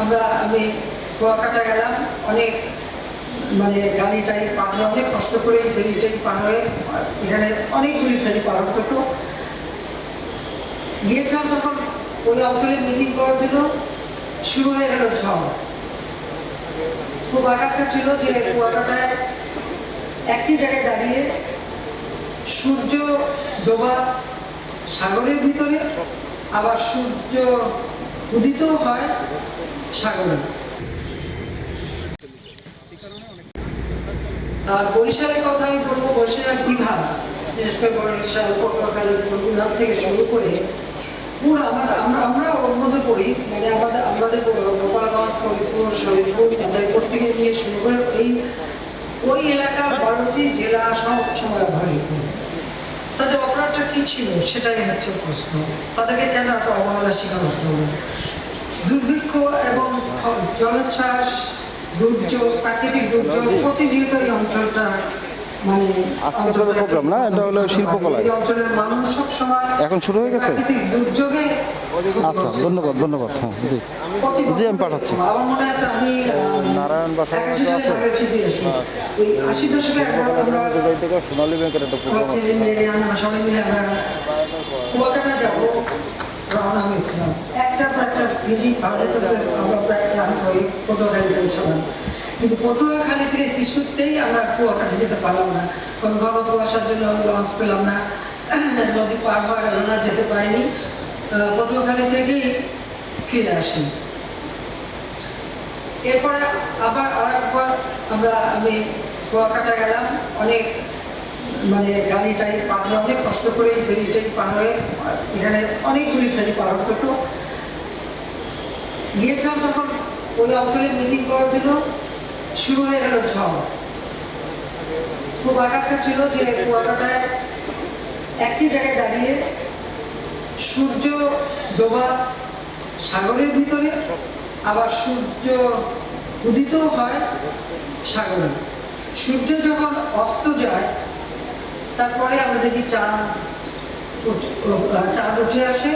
আমরা আমি কুয়াকাটা গেলাম, অনেক মানে গাড়ি টাড়ি পার হয়ে, অনেক কষ্ট করে ফেরি টাড়ি পার হয়ে, এখানে অনেকগুলি ফেরি পার হতে হতো। গিয়েছিলাম তখন ওই অঞ্চলে মিটিং করার জন্য, শুরু হয়ে গেল ঝড়। খুব আঘাতটা ছিল যে কুয়াকাটায় একই জায়গায় দাঁড়িয়ে সূর্য ডোবা সাগরের ভিতরে, আবার সূর্য উদিত হয় সাগরে। আর বরিশালের বলব, বরিশালের বিভাগ বিশেষ করে বরিশাল, পটুয়াখালী থেকে শুরু করে পুরো আমরা আমরা ওর মধ্যে পড়ি মানে আমাদের আমাদের গোপালগঞ্জ, ফরিদপুর থেকে নিয়ে শুরু করে এই ওই এলাকার বারোটি জেলা সব সময় অবহেলিত। তাদের অপরাধটা কি ছিল, সেটাই হচ্ছে প্রশ্ন। তাদেরকে কেন এত অবহেলা শিকার হতে দুর্ভিক্ষ এবং জলোচ্ছ্বাস দুর্যোগ প্রাকৃতিক দুর্যোগ প্রতিনিয়ত এই অঞ্চলটা মানে আজকে না? এটা হলো। অঞ্চলের মানুষ এখন শুরু হয়ে গেছে? দুর্যোগে আচ্ছা ধন্যবাদ ধন্যবাদ হ্যাঁ জি জি, আমি পাঠাচ্ছি। আমার মনে আছে আমি নারায়ণ বাসা ওই আশি দশকে সোনালী ব্যাংকের একটা আমার ছেলে সবাই মিলে আমরা কুয়াকাটা যাব রওনা হয়েছিলাম একটা পর একটা তো আমরা প্রায় ক্লান্ত হয়ে পটুয়াখালী পৌঁছালাম কিন্তু পটুয়াখালী থেকে কিছুতেই আমরা কুয়াকাটা যেতে পারলাম না। ঘন কুয়াশার জন্য লঞ্চ পেলাম না। নদী পার হওয়া গেল না, যেতে পারিনি। পটুয়াখালী থেকেই ফিরে আসি। এরপরে আবার আরেকবার আমরা, আমি কুয়াকাটা গেলাম। অনেক মানে গাড়ি টাড়ি পার হয়ে অনেক কষ্ট করে ফেরি টাড়ি পার হয়ে এখানে অনেকগুলি ফেরি পার হতে হতো। গিয়েছিলাম তখন ওই অঞ্চলে মিটিং করার জন্য, শুরু হয়ে গেল ঝড়। খুব আঘাতটা ছিল যে কুয়াকাটায় একই জায়গায় দাঁড়িয়ে সূর্য ডোবা সাগরের ভিতরে, আবার সূর্য উদিত হয় সাগরে। সূর্য যখন অস্ত যায় তারপরে আমরা দেখি চাঁদ চাঁদ উঠে আসে।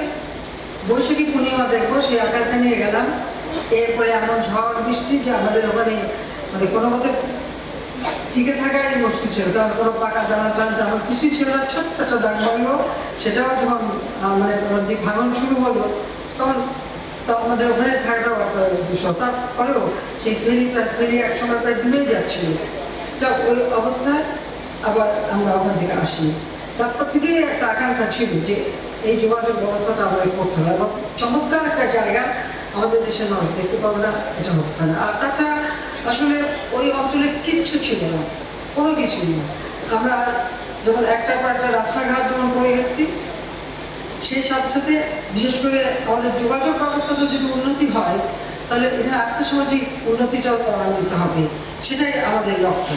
বৈশাখী পূর্ণিমা দেখব সেই আকারটা নিয়ে গেলাম। এরপরে এমন ঝড়, বৃষ্টি যে আমাদের ওখানে মানে কোনো মতে টিকে থাকাই মুশকিল ছিল। কারণ কোনো পাকা দানা টানা তেমন কিছুই ছিল না। ছোট্ট একটা ডাক বাংলো, সেটাও যখন মানে নদী ভাঙন শুরু হলো, তখন তো আমাদের ওখানে একটা বিষয় তারপরেও সেই ফেরি প্রায় ফেরি এক সময় প্রায় ডুবেই যাচ্ছিল। যা ওই অবস্থায় আবার আমরা ওখান থেকে আসি। তারপর থেকেই একটা আকাঙ্ক্ষা ছিল যে এই যোগাযোগ ব্যবস্থাটা আমাদের করতে হবে এবং চমৎকার একটা জায়গা আমাদের দেশে নয়, দেখতে পাবো না, এটা হতে পারে আর তাছাড়া আসলে ওই অঞ্চলে কিচ্ছু ছিল না, কোনো কিছুই না। আমরা যখন একটার পর একটা রাস্তাঘাট যখন করে গেছি, সেই সাথে সাথে বিশেষ করে আমাদের যোগাযোগ ব্যবস্থা যদি উন্নতি হয়, তাহলে এখানে আর্থসামাজিক উন্নতিটাও ত্বরান্বিত হবে, সেটাই আমাদের লক্ষ্য।